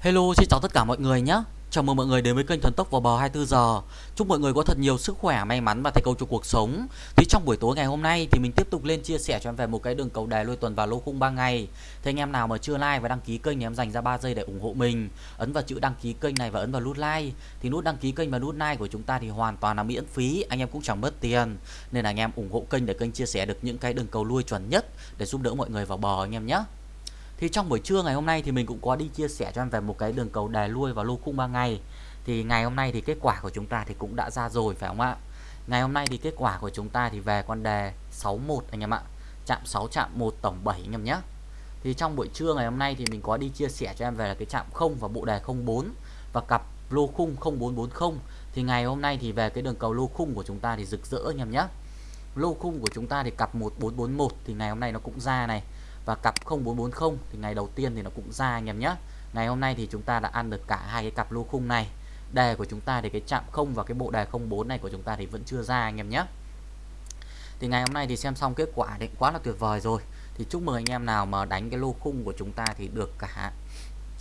Hello, xin chào tất cả mọi người nhé. Chào mừng mọi người đến với kênh Thần Tốc vào bờ 24 giờ. Chúc mọi người có thật nhiều sức khỏe, may mắn và thành công trong cuộc sống. Thì trong buổi tối ngày hôm nay thì mình tiếp tục lên chia sẻ cho em về một cái đường cầu đề lôi tuần và lô khung 3 ngày. Thì anh em nào mà chưa like và đăng ký kênh thì em dành ra 3 giây để ủng hộ mình. Ấn vào chữ đăng ký kênh này và ấn vào nút like. Thì nút đăng ký kênh và nút like của chúng ta thì hoàn toàn là miễn phí, anh em cũng chẳng mất tiền. Nên là anh em ủng hộ kênh để kênh chia sẻ được những cái đường cầu lui chuẩn nhất để giúp đỡ mọi người vào bờ anh em nhé. Thì trong buổi trưa ngày hôm nay thì mình cũng có đi chia sẻ cho em về một cái đường cầu đè lui vào lô khung 3 ngày. Thì ngày hôm nay thì kết quả của chúng ta thì cũng đã ra rồi, phải không ạ? Ngày hôm nay thì kết quả của chúng ta thì về con đề 61 anh em ạ. Chạm 6 chạm 1 tổng 7 anh em nhé. Thì trong buổi trưa ngày hôm nay thì mình có đi chia sẻ cho em về là cái chạm 0 và bộ đề 04 và cặp lô khung 0440 thì ngày hôm nay thì về cái đường cầu lô khung của chúng ta thì rực rỡ anh em nhé. Lô khung của chúng ta thì cặp 1441 thì ngày hôm nay nó cũng ra này và cặp 0440 thì ngày đầu tiên thì nó cũng ra anh em nhé. Ngày hôm nay thì chúng ta đã ăn được cả hai cái cặp lô khung này. Đề của chúng ta thì cái chạm không và cái bộ đề 04 này của chúng ta thì vẫn chưa ra anh em nhé. Thì ngày hôm nay thì xem xong kết quả thì quá là tuyệt vời rồi. Thì chúc mừng anh em nào mà đánh cái lô khung của chúng ta thì được cả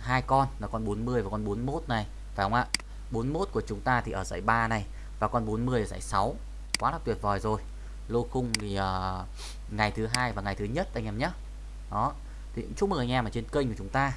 hai con là con 40 và con 41 này phải không ạ? 41 của chúng ta thì ở giải 3 này và con 40 ở giải 6 quá là tuyệt vời rồi. Lô khung thì uh, ngày thứ hai và ngày thứ nhất anh em nhé đó. Thì chúc mừng anh em ở trên kênh của chúng ta.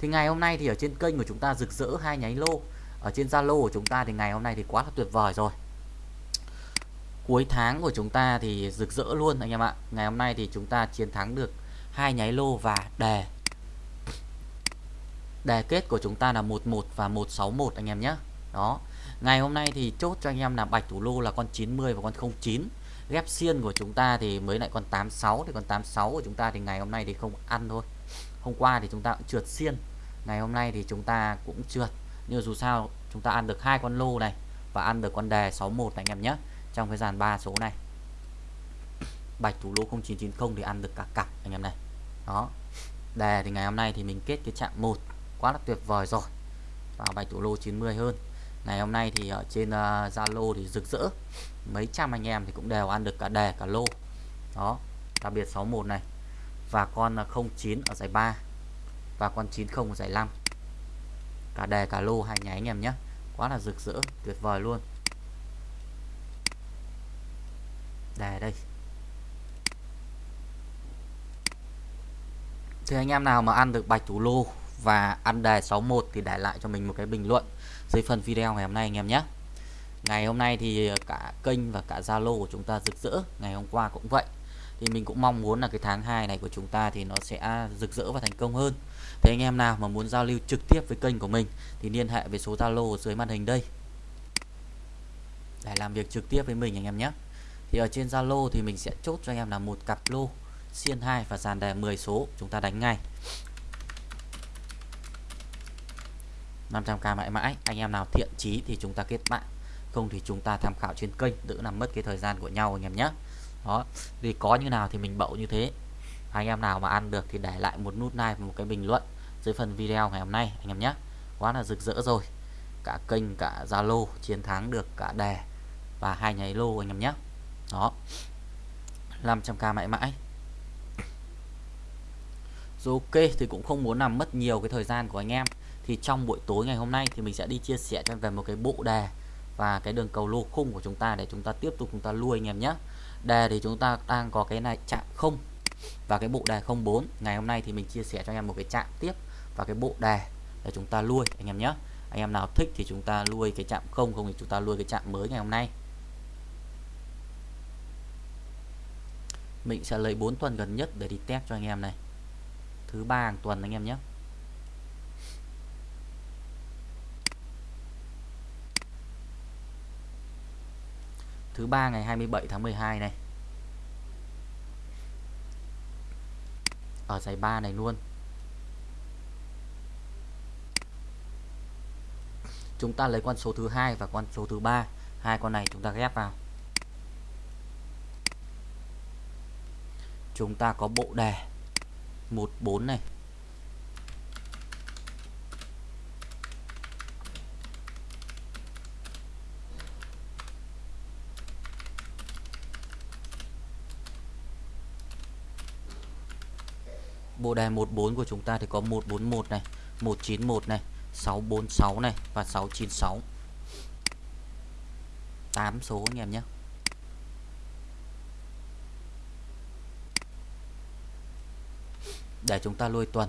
Thì ngày hôm nay thì ở trên kênh của chúng ta rực rỡ hai nháy lô. Ở trên Zalo của chúng ta thì ngày hôm nay thì quá là tuyệt vời rồi. Cuối tháng của chúng ta thì rực rỡ luôn, anh em ạ. Ngày hôm nay thì chúng ta chiến thắng được hai nháy lô và đề. Đề kết của chúng ta là 11 và 161 anh em nhé. Đó. Ngày hôm nay thì chốt cho anh em là bạch thủ lô là con 90 và con 09 ghép xiên của chúng ta thì mới lại còn 86 thì còn 86 của chúng ta thì ngày hôm nay thì không ăn thôi. Hôm qua thì chúng ta cũng trượt xiên, ngày hôm nay thì chúng ta cũng trượt. Nhưng dù sao, chúng ta ăn được hai con lô này và ăn được con đề 61 anh em nhé, trong cái dàn ba số này. Bạch thủ lô 0990 thì ăn được cả cặp anh em này. Đó. Đề thì ngày hôm nay thì mình kết cái chạm 1 quá là tuyệt vời rồi. Và bạch thủ lô 90 hơn ngày hôm nay thì ở trên ờ, Zalo uh, thì rực rỡ. Mấy trăm anh em thì cũng đều ăn được cả đề cả lô. Đó đặc biệt 61 này. Và con ờ, 09 ở giải 3 và con 90 ở giải 5 cả đề cả lô hai nháy anh em nhé. Quá là rực rỡ tuyệt vời luôn. Đề đây. Thì anh em nào mà ăn được bạch thủ lô và ăn đề 61 thì để lại cho mình một cái bình luận dưới phần video ngày hôm nay anh em nhé. Ngày hôm nay thì cả kênh và cả Zalo của chúng ta rực rỡ, ngày hôm qua cũng vậy. Thì mình cũng mong muốn là cái tháng 2 này của chúng ta thì nó sẽ rực rỡ và thành công hơn. Thế anh em nào mà muốn giao lưu trực tiếp với kênh của mình thì liên hệ với số Zalo dưới màn hình đây. Để làm việc trực tiếp với mình anh em nhé. Thì ở trên Zalo thì mình sẽ chốt cho anh em là một cặp lô xiên 2 và dàn đề 10 số chúng ta đánh ngay. 500k mãi mãi. Anh em nào thiện chí thì chúng ta kết bạn. Không thì chúng ta tham khảo trên kênh, đỡ làm mất cái thời gian của nhau, anh em nhé đó vì có như nào thì mình bậu như thế. Anh em nào mà ăn được thì để lại một nút like và một cái bình luận dưới phần video ngày hôm nay, anh em nhé quá là rực rỡ rồi. Cả kênh, cả Zalo chiến thắng được cả đề và hai nháy lô, anh em nhé đó. 500k mãi mãi. Rồi ok thì cũng không muốn làm mất nhiều cái thời gian của anh em thì trong buổi tối ngày hôm nay thì mình sẽ đi chia sẻ cho về một cái bộ đề và cái đường cầu lô khung của chúng ta để chúng ta tiếp tục chúng ta lui anh em nhé. Đề thì chúng ta đang có cái này chạm không và cái bộ đề 04 ngày hôm nay thì mình chia sẻ cho anh em một cái chạm tiếp và cái bộ đề để chúng ta lui anh em nhé. Anh em nào thích thì chúng ta lui cái chạm không không thì chúng ta lui cái chạm mới ngày hôm nay. Mình sẽ lấy 4 tuần gần nhất để đi test cho anh em này. Thứ ba hàng tuần anh em nhé. Thứ ba ngày 27 tháng 12 này. Ở giải 3 này luôn. Chúng ta lấy con số thứ hai và con số thứ ba. Hai con này chúng ta ghép vào. Chúng ta có bộ đề 14 này. Bộ đề 14 của chúng ta thì có 141 này 191 này 646 này và 696 8 số anh em nhé. Để chúng ta lôi tuần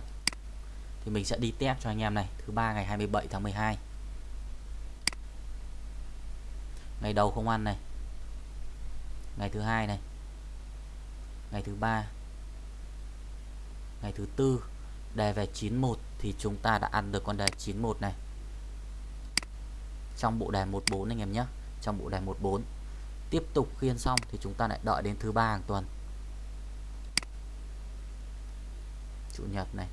thì mình sẽ đi test cho anh em này, thứ ba ngày 27 tháng 12 ngày đầu không ăn này. Ngày thứ hai này. Ngày thứ ba ngày thứ tư, đề về 91 thì chúng ta đã ăn được con đề 91 này. Trong bộ đề 14 anh em nhé, trong bộ đề 14 tiếp tục khiên xong thì chúng ta lại đợi đến thứ ba hàng tuần. Chủ nhật này,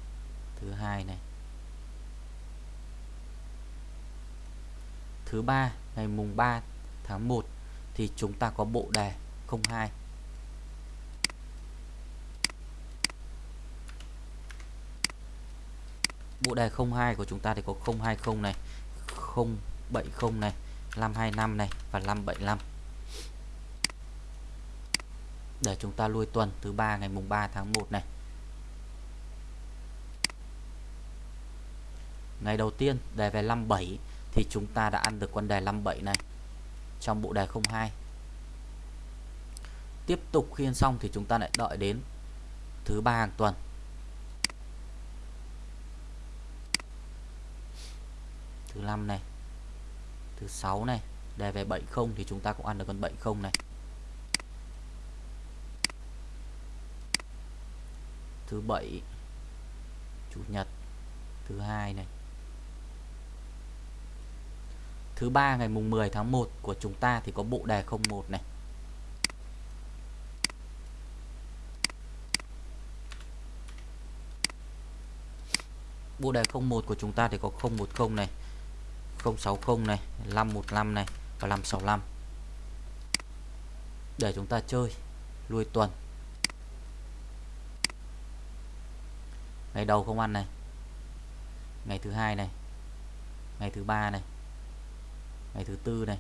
thứ hai này. Thứ ba, ngày mùng 3 tháng 1 thì chúng ta có bộ đề 02 bộ đề 02 của chúng ta thì có 020 này 070 này 525 này và 575 để chúng ta lui tuần thứ ba ngày mùng 3 tháng 1 này. Ngày đầu tiên đề về 57 thì chúng ta đã ăn được con đề 57 này trong bộ đề 02 tiếp tục khiên xong thì chúng ta lại đợi đến thứ ba hàng tuần. Thứ 5 này, thứ 6 này, đề về 70 thì chúng ta cũng ăn được con 70 này. Thứ 7 chủ nhật, thứ hai này. Thứ ba ngày mùng 10 tháng 1 của chúng ta thì có bộ đề 01 này. Bộ đề 01 của chúng ta thì có 010 này. 060 này 515 này và 565 để chúng ta chơi, lui tuần. Ngày đầu không ăn này. Ngày thứ hai này. Ngày thứ ba này. Ngày thứ tư này.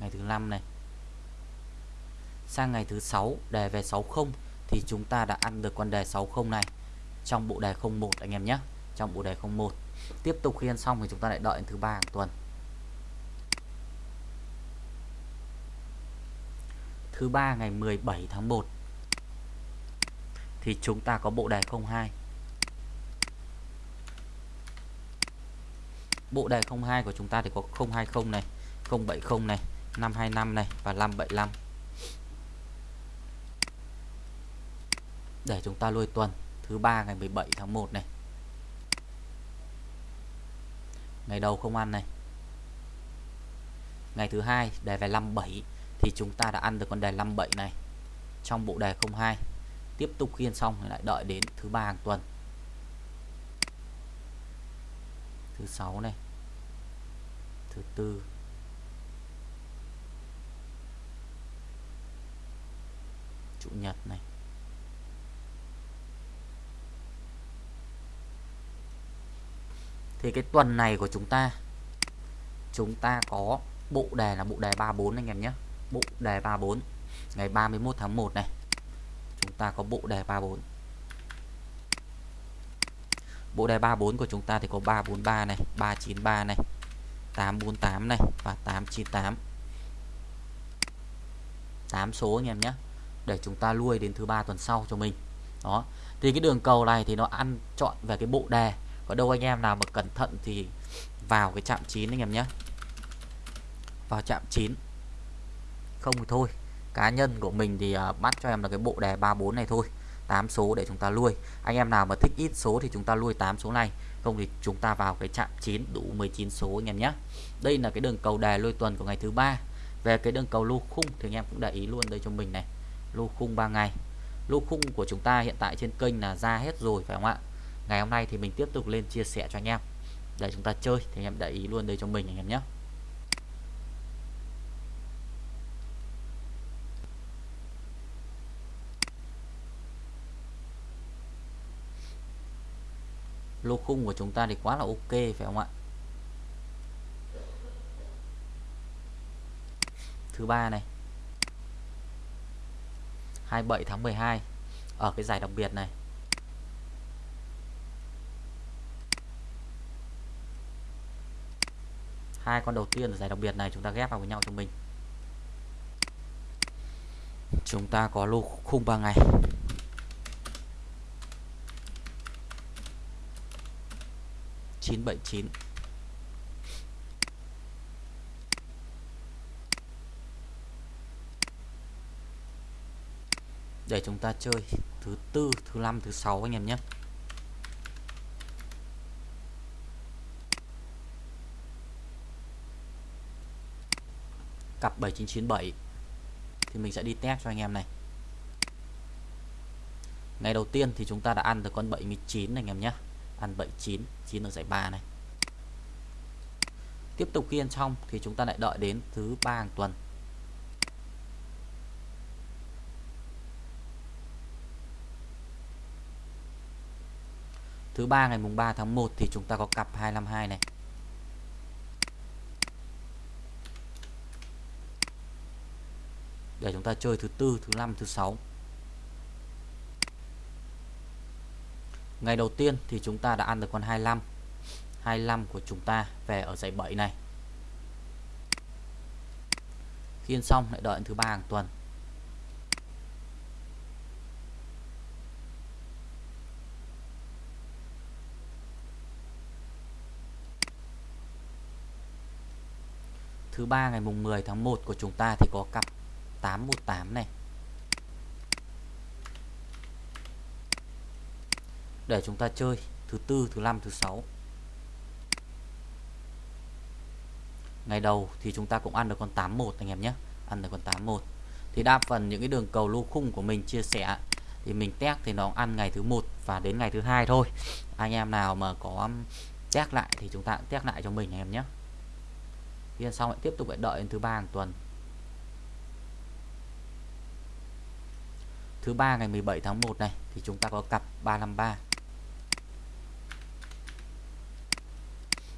Ngày thứ năm này. Sang ngày thứ sáu, đề về 60 thì chúng ta đã ăn được con đề 60 này trong bộ đề 01 anh em nhé. Trong bộ đề 01 tiếp tục khi ăn xong thì chúng ta lại đợi thứ ba hàng tuần. Thứ ba ngày 17 tháng 1 thì chúng ta có bộ đề 02 bộ đề 02 của chúng ta thì có 020 này 070 này 525 này và 575 để chúng ta lôi tuần, thứ ba ngày 17 tháng 1 này. Ngày đầu không ăn này. Ngày thứ hai, đề về 57 thì chúng ta đã ăn được con đề 57 này. Trong bộ đề 02 tiếp tục khiên xong lại đợi đến thứ ba hàng tuần. Thứ sáu này, thứ tư. Chủ nhật này. Thì cái tuần này của chúng ta chúng ta có bộ đề là bộ đề 34 anh em nhé. Bộ đề 34 ngày 31 tháng 1 này, chúng ta có bộ đề 34 bộ đề 34 của chúng ta thì có 343 này 393 này 848 này và 898 8 số anh em nhé, để chúng ta lui đến thứ ba tuần sau cho mình. Đó, thì cái đường cầu này thì nó ăn chọn về cái bộ đề có đâu anh em nào mà cẩn thận thì vào cái chạm 9 anh em nhé. Vào chạm 9 không thì thôi cá nhân của mình thì uh, bắt cho em là cái bộ đề 34 này thôi 8 số để chúng ta nuôi anh em nào mà thích ít số thì chúng ta nuôi 8 số này không thì chúng ta vào cái chạm 9 đủ 19 số anh em nhé. Đây là cái đường cầu đề lôi tuần của ngày thứ ba. Về cái đường cầu lô khung thì anh em cũng để ý luôn đây cho mình này. Lô khung 3 ngày. Lô khung của chúng ta hiện tại trên kênh là ra hết rồi phải không ạ? Ngày hôm nay thì mình tiếp tục lên chia sẻ cho anh em. Để chúng ta chơi thì anh em để ý luôn đây cho mình anh em nhé. Lô khung của chúng ta thì quá là ok, phải không ạ? Thứ ba này. 27 tháng 12 ở cái giải đặc biệt này. Hai con đầu tiên ở giải đặc biệt này chúng ta ghép vào với nhau cho mình. Chúng ta có lô khung 3 ngày. Chín bảy chín. Để chúng ta chơi thứ tư, thứ năm, thứ sáu anh em nhé. Cặp 7997 thì mình sẽ đi test cho anh em này. Ngày đầu tiên thì chúng ta đã ăn được con 79 này anh em nhé. Ăn 79 9 ở giải 3 này. Tiếp tục khi ăn xong thì chúng ta lại đợi đến thứ ba hàng tuần. Thứ ba ngày mùng 3 tháng 1 thì chúng ta có cặp 252 này. Để chúng ta chơi thứ tư, thứ năm, thứ sáu. Ngày đầu tiên thì chúng ta đã ăn được con 25 25 của chúng ta về ở dãy 7 này. Khi ăn xong lại đợi thứ ba hàng tuần. Thứ ba ngày mùng 10 tháng 1 của chúng ta thì có cặp 818 này. Để chúng ta chơi thứ tư, thứ năm, thứ sáu. Ngày đầu thì chúng ta cũng ăn được con 81 anh em nhé. Ăn được con 81 thì đa phần những cái đường cầu lô khung của mình chia sẻ thì mình test thì nó ăn ngày thứ một và đến ngày thứ hai thôi. Anh em nào mà có um, test lại thì chúng ta test lại cho mình anh em nhé. Thì xong lại tiếp tục lại đợi đến thứ ba hàng tuần. Thứ ba ngày 17 tháng 1 này, thì chúng ta có cặp 353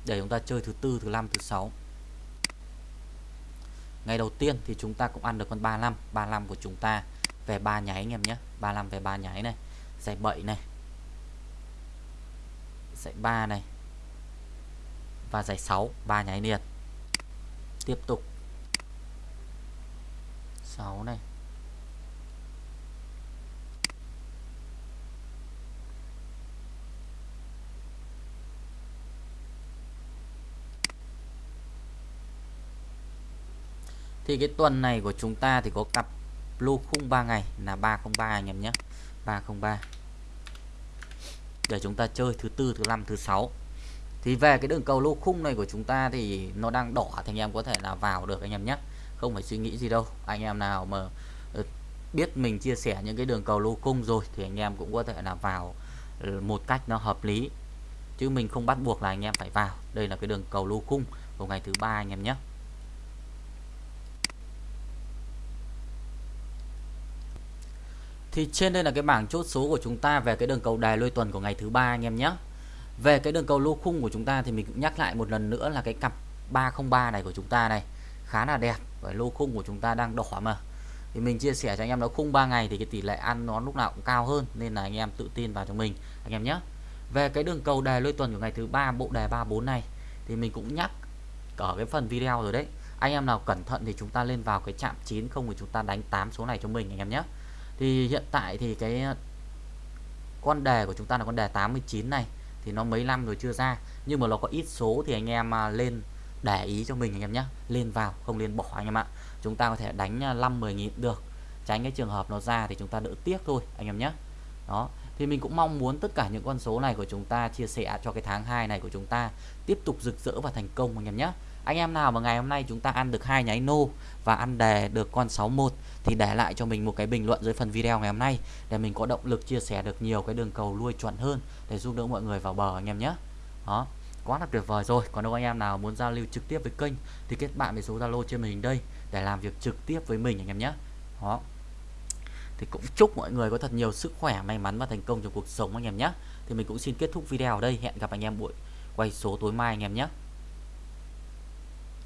để chúng ta chơi thứ tư, thứ năm, thứ sáu. Ngày đầu tiên thì chúng ta cũng ăn được con 35 35 của chúng ta về ba nháy anh em nhé. 35 về ba nháy này. Giải 7 này. Giải 3 này. Và giải 6 ba nháy liền. Tiếp tục. 6 này. Thì cái tuần này của chúng ta thì có cặp lô khung 3 ngày là 303 anh em nhé. 303 để chúng ta chơi thứ tư, thứ năm, thứ sáu. Thì về cái đường cầu lô khung này của chúng ta thì nó đang đỏ thì anh em có thể là vào được anh em nhé. Không phải suy nghĩ gì đâu. Anh em nào mà ờ, biết mình chia sẻ những cái đường cầu lô khung rồi thì anh em cũng có thể là vào ờ, một cách nó hợp lý. Chứ mình không bắt buộc là anh em phải vào. Đây là cái đường cầu lô khung của ngày thứ ba anh em nhé. Thì trên đây là cái bảng chốt số của chúng ta về cái đường cầu đài lôi tuần của ngày thứ ba anh em nhé. Về cái đường cầu lô khung của chúng ta thì mình cũng nhắc lại một lần nữa là cái cặp 303 này của chúng ta này khá là đẹp và lô khung của chúng ta đang đỏ mà. Thì mình chia sẻ cho anh em nó khung 3 ngày thì cái tỷ lệ ăn nó lúc nào cũng cao hơn nên là anh em tự tin vào cho mình, anh em nhé. Về cái đường cầu đề lôi tuần của ngày thứ ba, bộ đề 34 này thì mình cũng nhắc ở cái phần video rồi đấy. Anh em nào cẩn thận thì chúng ta lên vào cái chạm 9 không thì chúng ta đánh 8 số này cho mình, anh em nhé thì hiện tại thì cái ờ, con đề của chúng ta là con đề 89 này, thì nó mấy năm rồi chưa ra. Nhưng mà nó có ít số thì anh em à, lên để ý cho mình anh em nhé lên vào, không lên bỏ anh em ạ. Chúng ta có thể đánh à, 5 10 nghìn được. Tránh cái trường hợp nó ra thì chúng ta đỡ tiếc thôi, anh em nhé đó, thì mình cũng mong muốn tất cả những con số này của chúng ta chia sẻ cho cái tháng 2 này của chúng ta tiếp tục rực rỡ và thành công anh em nhé anh em nào mà ngày hôm nay chúng ta ăn được hai nháy nô và ăn đề được con 61 thì để lại cho mình một cái bình luận dưới phần video ngày hôm nay để mình có động lực chia sẻ được nhiều cái đường cầu nuôi chuẩn hơn để giúp đỡ mọi người vào bờ anh em nhé. Đó, quá là tuyệt vời rồi. Còn đâu anh em nào muốn giao lưu trực tiếp với kênh thì kết bạn với số zalo trên màn hình đây để làm việc trực tiếp với mình anh em nhé. Đó. Thì cũng chúc mọi người có thật nhiều sức khỏe, may mắn và thành công trong cuộc sống anh em nhé. Thì mình cũng xin kết thúc video ở đây. Hẹn gặp anh em buổi quay số tối mai anh em nhé.